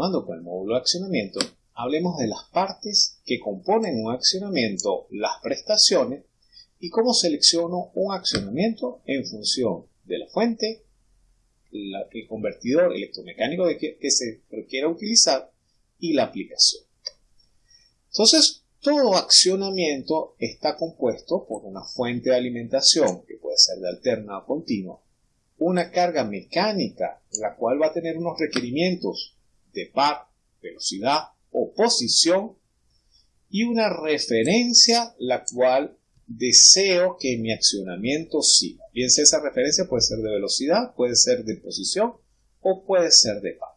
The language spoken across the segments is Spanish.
continuando con el módulo de accionamiento, hablemos de las partes que componen un accionamiento, las prestaciones y cómo selecciono un accionamiento en función de la fuente, el convertidor electromecánico que, que se quiera utilizar y la aplicación. Entonces, todo accionamiento está compuesto por una fuente de alimentación, que puede ser de alterna o continua, una carga mecánica, la cual va a tener unos requerimientos de par, velocidad o posición, y una referencia la cual deseo que mi accionamiento siga. Bien sea esa referencia puede ser de velocidad, puede ser de posición o puede ser de par.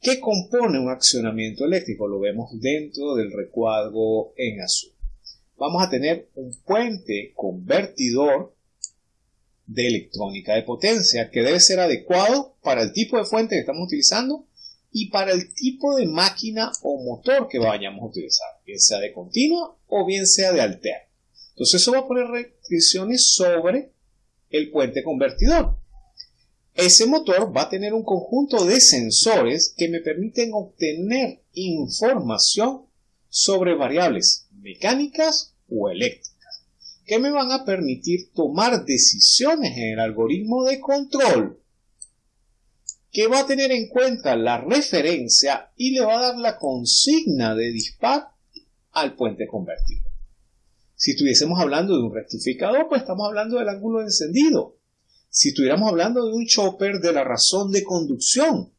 ¿Qué compone un accionamiento eléctrico? Lo vemos dentro del recuadro en azul. Vamos a tener un puente convertidor de electrónica de potencia que debe ser adecuado para el tipo de fuente que estamos utilizando y para el tipo de máquina o motor que vayamos a utilizar, bien sea de continua o bien sea de alterna. Entonces eso va a poner restricciones sobre el puente convertidor. Ese motor va a tener un conjunto de sensores que me permiten obtener información sobre variables mecánicas o eléctricas, que me van a permitir tomar decisiones en el algoritmo de control, que va a tener en cuenta la referencia y le va a dar la consigna de disparo al puente convertido. Si estuviésemos hablando de un rectificador, pues estamos hablando del ángulo de encendido si estuviéramos hablando de un chopper de la razón de conducción,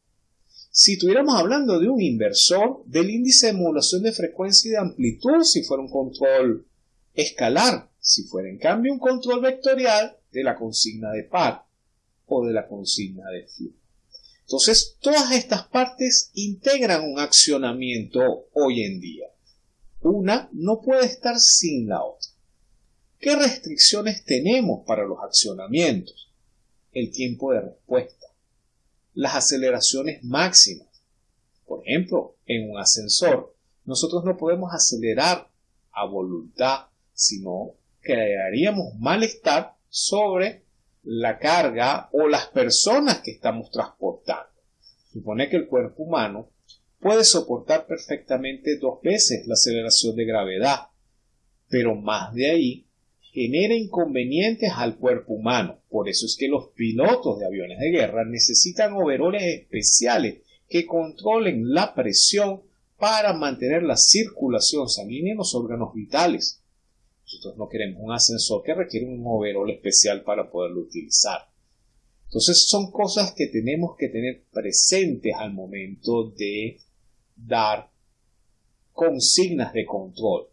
si estuviéramos hablando de un inversor del índice de modulación de frecuencia y de amplitud, si fuera un control escalar, si fuera en cambio un control vectorial de la consigna de par o de la consigna de flujo. Entonces, todas estas partes integran un accionamiento hoy en día. Una no puede estar sin la otra. ¿Qué restricciones tenemos para los accionamientos? el tiempo de respuesta, las aceleraciones máximas. Por ejemplo, en un ascensor, nosotros no podemos acelerar a voluntad, sino crearíamos malestar sobre la carga o las personas que estamos transportando. Supone que el cuerpo humano puede soportar perfectamente dos veces la aceleración de gravedad, pero más de ahí genera inconvenientes al cuerpo humano. Por eso es que los pilotos de aviones de guerra necesitan overoles especiales que controlen la presión para mantener la circulación sanguínea en los órganos vitales. Nosotros no queremos un ascensor que requiere un overol especial para poderlo utilizar. Entonces son cosas que tenemos que tener presentes al momento de dar consignas de control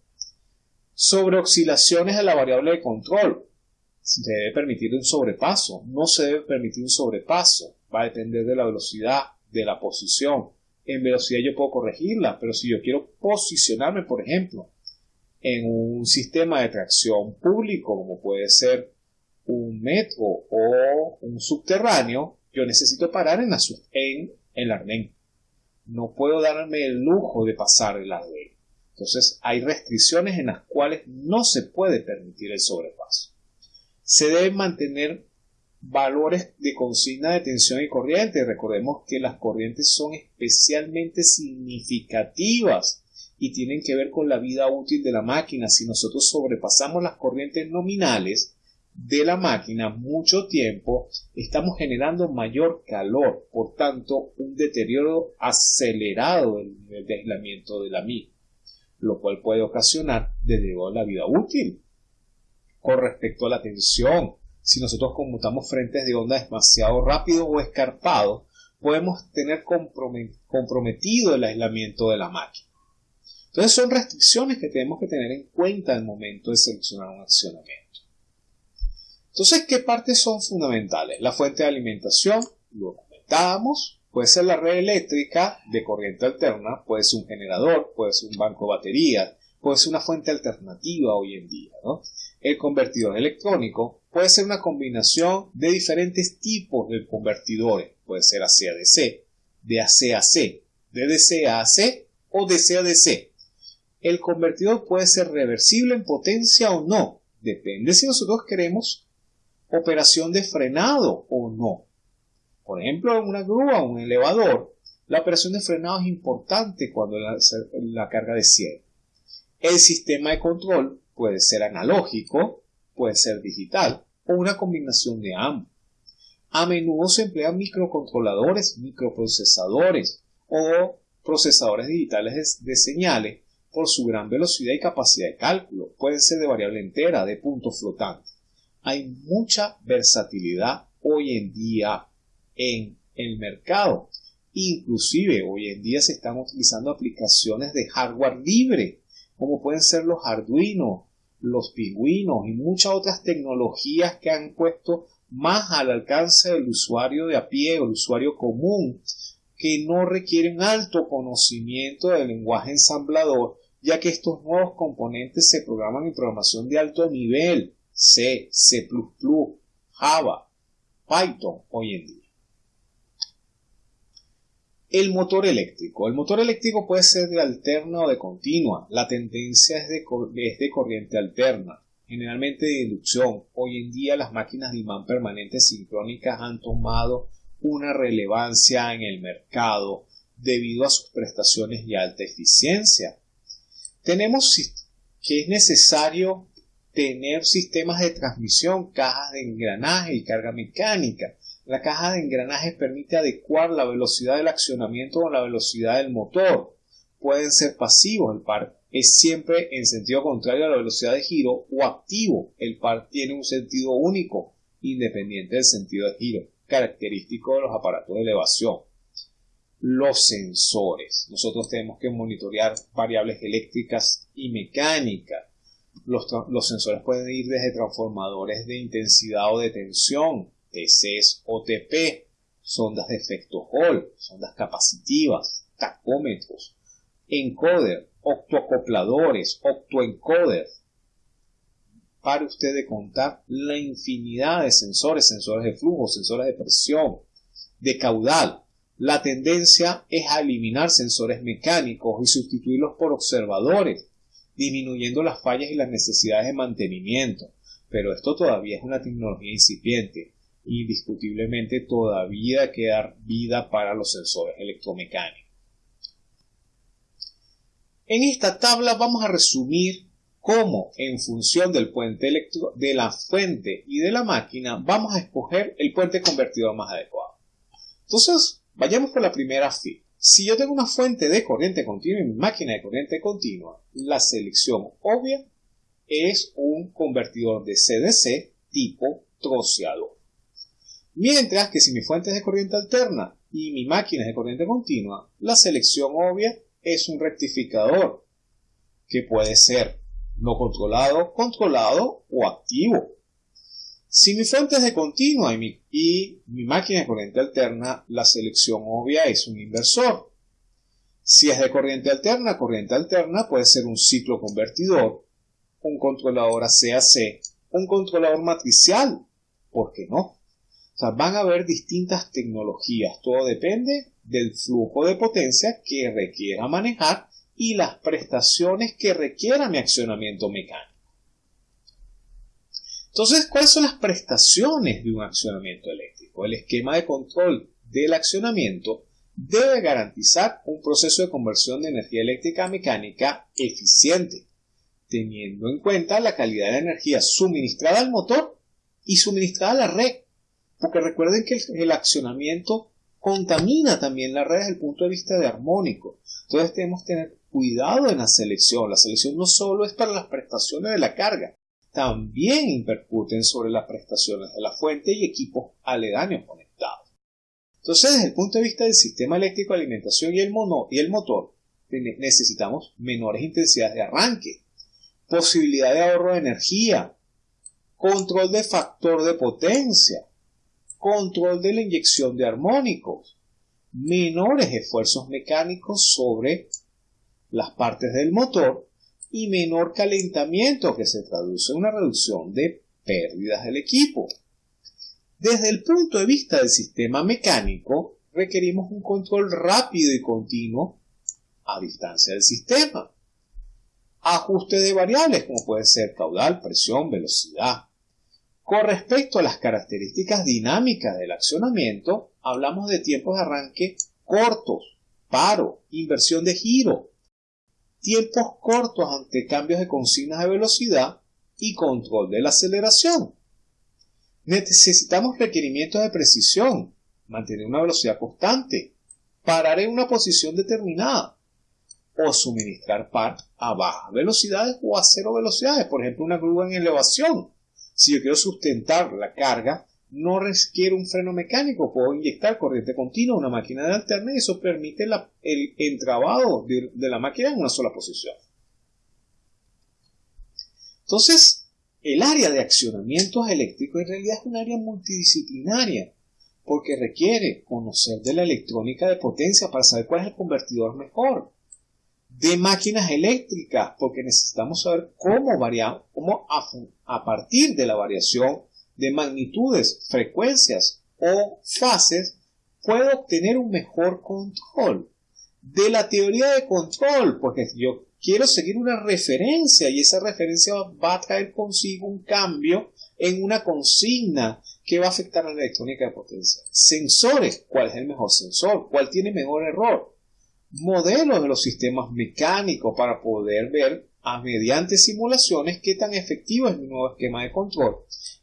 sobre oscilaciones de la variable de control. Se debe permitir un sobrepaso, no se debe permitir un sobrepaso, va a depender de la velocidad, de la posición. En velocidad yo puedo corregirla, pero si yo quiero posicionarme, por ejemplo, en un sistema de tracción público, como puede ser un metro o un subterráneo, yo necesito parar en, la, en el arnén. No puedo darme el lujo de pasar el arnén. Entonces hay restricciones en las cuales no se puede permitir el sobrepaso. Se deben mantener valores de consigna de tensión y corriente. Recordemos que las corrientes son especialmente significativas y tienen que ver con la vida útil de la máquina. Si nosotros sobrepasamos las corrientes nominales de la máquina mucho tiempo, estamos generando mayor calor, por tanto, un deterioro acelerado del nivel de aislamiento de la misma lo cual puede ocasionar desde la vida útil. Con respecto a la tensión, si nosotros conmutamos frentes de onda demasiado rápido o escarpado, podemos tener comprometido el aislamiento de la máquina. Entonces son restricciones que tenemos que tener en cuenta al momento de seleccionar un accionamiento. Entonces, ¿qué partes son fundamentales? La fuente de alimentación, lo comentábamos, Puede ser la red eléctrica de corriente alterna, puede ser un generador, puede ser un banco de baterías, puede ser una fuente alternativa hoy en día. El convertidor electrónico puede ser una combinación de diferentes tipos de convertidores. Puede ser AC-DC, de AC-AC, de DC a AC o DC a DC. El convertidor puede ser reversible en potencia o no. Depende si nosotros queremos operación de frenado o no. Por ejemplo, en una grúa o un elevador, La operación de frenado es importante cuando la, la carga desciende. El sistema de control puede ser analógico, puede ser digital o una combinación de ambos. A menudo se emplean microcontroladores, microprocesadores o procesadores digitales de, señales por su gran velocidad y capacidad de cálculo. Pueden ser de variable entera, de punto flotante. Hay mucha versatilidad hoy en día en el mercado. Inclusive hoy en día se están utilizando aplicaciones de hardware libre, como pueden ser los Arduino, los pingüinos y muchas otras tecnologías que han puesto más al alcance del usuario de a pie o el usuario común que no requieren alto conocimiento del lenguaje ensamblador, ya que estos nuevos componentes se programan en programación de alto nivel, C, C++, Java, Python hoy en día. El motor eléctrico. El motor eléctrico puede ser de alterna o de continua. La tendencia es de, es de corriente alterna, generalmente de inducción. Hoy en día las máquinas de imán permanente sincrónicas han tomado una relevancia en el mercado debido a sus prestaciones y alta eficiencia. Tenemos que es necesario tener sistemas de transmisión, cajas de engranaje y carga mecánica. La caja de engranajes permite adecuar la velocidad del accionamiento con la velocidad del motor. Pueden ser pasivos, el par es siempre en sentido contrario a la velocidad de giro, o activo, el par tiene un sentido único, independiente del sentido de giro característico de los aparatos de elevación. Los sensores. Nosotros tenemos que monitorear variables eléctricas y mecánicas. Los, sensores pueden ir desde transformadores de intensidad o de tensión, TCs o TP, sondas de efecto Hall, sondas capacitivas, tacómetros, encoder, octoacopladores, octoencoders, para usted de contar la infinidad de sensores, sensores de flujo, sensores de presión, de caudal. La tendencia es a eliminar sensores mecánicos y sustituirlos por observadores, disminuyendo las fallas y las necesidades de mantenimiento. Pero esto todavía es una tecnología incipiente. Indiscutiblemente todavía queda vida para los sensores electromecánicos. En esta tabla vamos a resumir cómo en función del puente electro de la fuente y de la máquina vamos a escoger el puente convertidor más adecuado. Entonces, vayamos por la primera fila. Si yo tengo una fuente de corriente continua y mi máquina de corriente continua, la selección obvia es un convertidor de CDC tipo troceador. Mientras que si mi fuente es de corriente alterna y mi máquina es de corriente continua, la selección obvia es un rectificador que puede ser no controlado, controlado o activo. Si mi fuente es de continua y mi, máquina de corriente alterna, la selección obvia es un inversor. Si es de corriente alterna, corriente alterna puede ser un ciclo convertidor, un controlador ACAC, un controlador matricial, ¿por qué no? O sea, van a haber distintas tecnologías, todo depende del flujo de potencia que requiera manejar y las prestaciones que requiera mi accionamiento mecánico. Entonces, ¿cuáles son las prestaciones de un accionamiento eléctrico? El esquema de control del accionamiento debe garantizar un proceso de conversión de energía eléctrica a mecánica eficiente, teniendo en cuenta la calidad de energía suministrada al motor y suministrada a la red. Porque recuerden que el accionamiento contamina también la red desde el punto de vista de armónico. Entonces tenemos que tener cuidado en la selección. La selección no solo es para las prestaciones de la carga, también impercuten sobre las prestaciones de la fuente y equipos aledaños conectados. Entonces, desde el punto de vista del sistema eléctrico de alimentación y el, y el motor, necesitamos menores intensidades de arranque, posibilidad de ahorro de energía, control de factor de potencia, control de la inyección de armónicos, menores esfuerzos mecánicos sobre las partes del motor y menor calentamiento que se traduce en una reducción de pérdidas del equipo. Desde el punto de vista del sistema mecánico, requerimos un control rápido y continuo a distancia del sistema. Ajuste de variables como puede ser caudal, presión, velocidad. Con respecto a las características dinámicas del accionamiento, hablamos de tiempos de arranque cortos, paro, inversión de giro, tiempos cortos ante cambios de consignas de velocidad y control de la aceleración. Necesitamos requerimientos de precisión, mantener una velocidad constante, parar en una posición determinada o suministrar par a bajas velocidades o a cero velocidades, por ejemplo una grúa en elevación. Si yo quiero sustentar la carga, no requiere un freno mecánico, puedo inyectar corriente continua a una máquina de alterna y eso permite el entrabado de, la máquina en una sola posición. Entonces, el área de accionamientos eléctricos en realidad es un área multidisciplinaria porque requiere conocer de la electrónica de potencia para saber cuál es el convertidor mejor, de máquinas eléctricas, porque necesitamos saber cómo variar, cómo a, partir de la variación de magnitudes, frecuencias o fases, puedo obtener un mejor control. De la teoría de control, porque yo quiero seguir una referencia y esa referencia va a traer consigo un cambio en una consigna que va a afectar a la electrónica de potencia. Sensores, ¿cuál es el mejor sensor? ¿Cuál tiene mejor error? Modelos de los sistemas mecánicos para poder ver a mediante simulaciones qué tan efectivo es mi nuevo esquema de control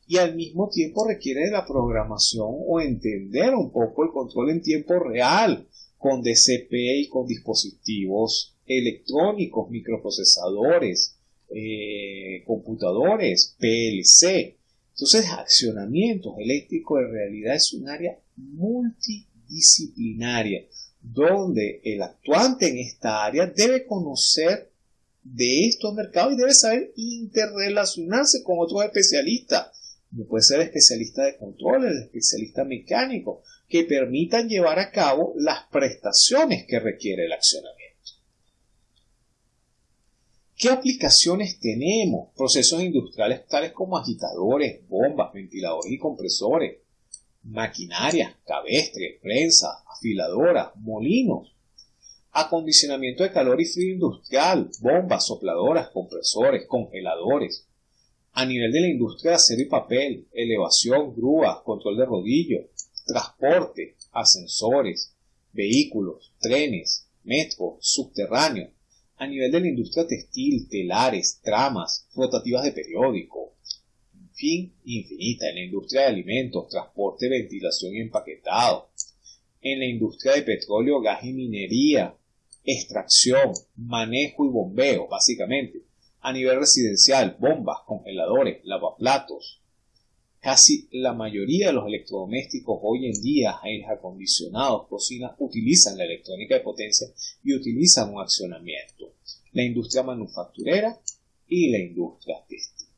y al mismo tiempo requiere de la programación o entender un poco el control en tiempo real con DCP y con dispositivos electrónicos, microprocesadores, eh, computadores, PLC. Entonces, accionamientos eléctricos en realidad es un área multidisciplinaria donde el actuante en esta área debe conocer de estos mercados y debe saber interrelacionarse con otros especialistas. No puede ser especialista de control, el especialista mecánico, que permitan llevar a cabo las prestaciones que requiere el accionamiento. ¿Qué aplicaciones tenemos? Procesos industriales tales como agitadores, bombas, ventiladores y compresores, maquinarias, cabestres, prensa, afiladoras, molinos, acondicionamiento de calor y frío industrial, bombas, sopladoras, compresores, congeladores. A nivel de la industria de acero y papel, elevación, grúas, control de rodillo, transporte, ascensores, vehículos, trenes, metro, subterráneos, a nivel de la industria textil, telares, tramas, rotativas de periódico, en fin, infinita, en la industria de alimentos, transporte, ventilación y empaquetado, en la industria de petróleo, gas y minería, extracción, manejo y bombeo, básicamente, a nivel residencial, bombas, congeladores, lavaplatos, Casi la mayoría de los electrodomésticos hoy en día, aires acondicionados, cocinas, utilizan la electrónica de potencia y utilizan un accionamiento. La industria manufacturera y la industria textil.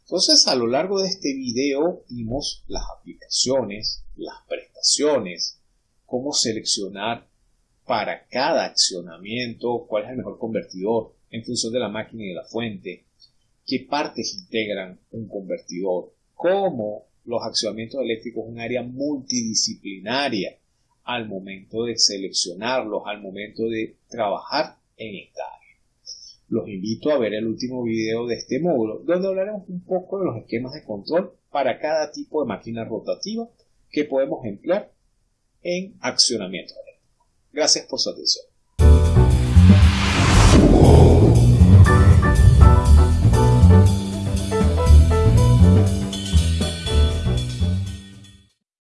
Entonces, a lo largo de este video vimos las aplicaciones, las prestaciones, cómo seleccionar para cada accionamiento cuál es el mejor convertidor en función de la máquina y de la fuente, qué partes integran un convertidor, cómo los accionamientos eléctricos es un área multidisciplinaria al momento de seleccionarlos, al momento de trabajar en esta área. Los invito a ver el último video de este módulo, donde hablaremos un poco de los esquemas de control para cada tipo de máquina rotativa que podemos emplear en accionamiento. Gracias por su atención.